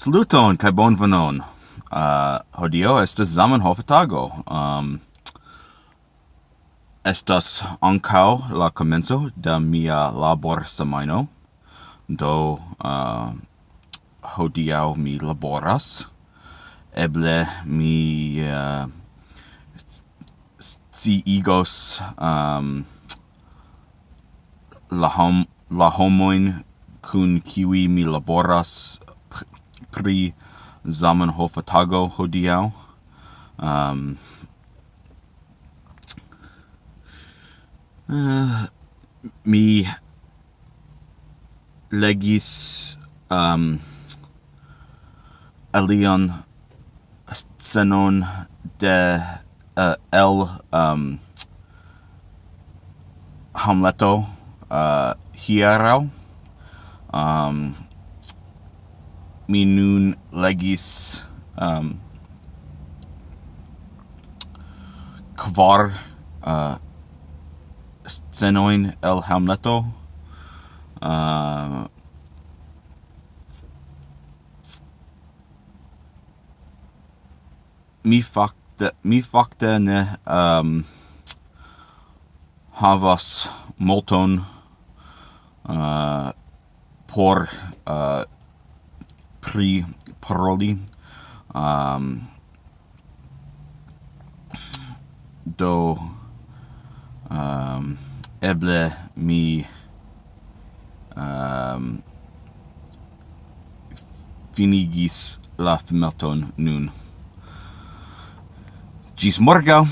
Saluton kaj bonvenon. Uh, ah, hodio estas Zamenhof tago. Um, estas ankaŭ la komenco de mia labor semajno. Do uh, hodiaŭ mi laboras. Eble mi uh, sciigos um, la, hom la homoin kun kiwi mi laboras pri Zamenhof tago hodiaŭ. Um, uh, mi legis ehm, um, alion scenon de eh, uh, el um, ehm, Hamleto eh, uh, hieraŭ. Um, mi nun legis um, kvar uh, scenoin el Hamleto. Uh, mi fakte mi fakte ne um, havas multon uh, por uh, pri paroli um, do um, eble mi um, finigis la filmeton nun. Gis morgau!